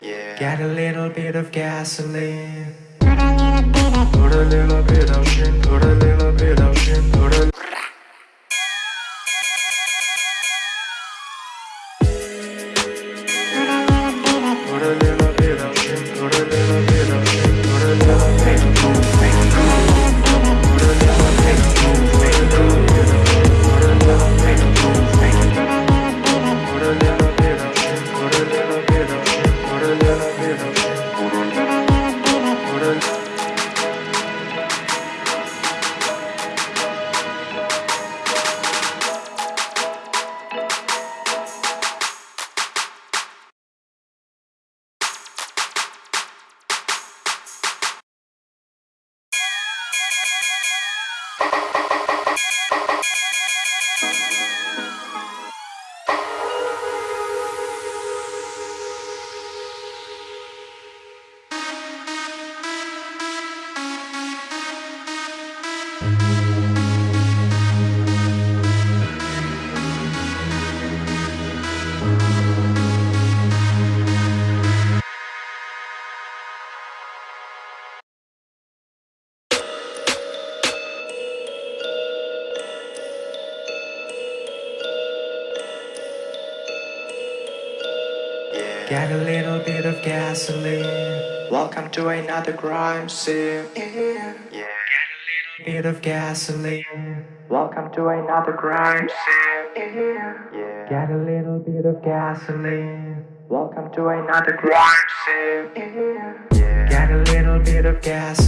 Get a little bit of gasoline. Put a little bit of Put a little bit of shit. Put a little bit of shit. Put a えっ? Get a little bit of gasoline. Welcome to another crime scene. Yeah. Get a little bit of gasoline. Welcome to another crime scene. Yeah. Get a little bit of gasoline. Welcome to another crime scene. Yeah. Get a little bit of gas.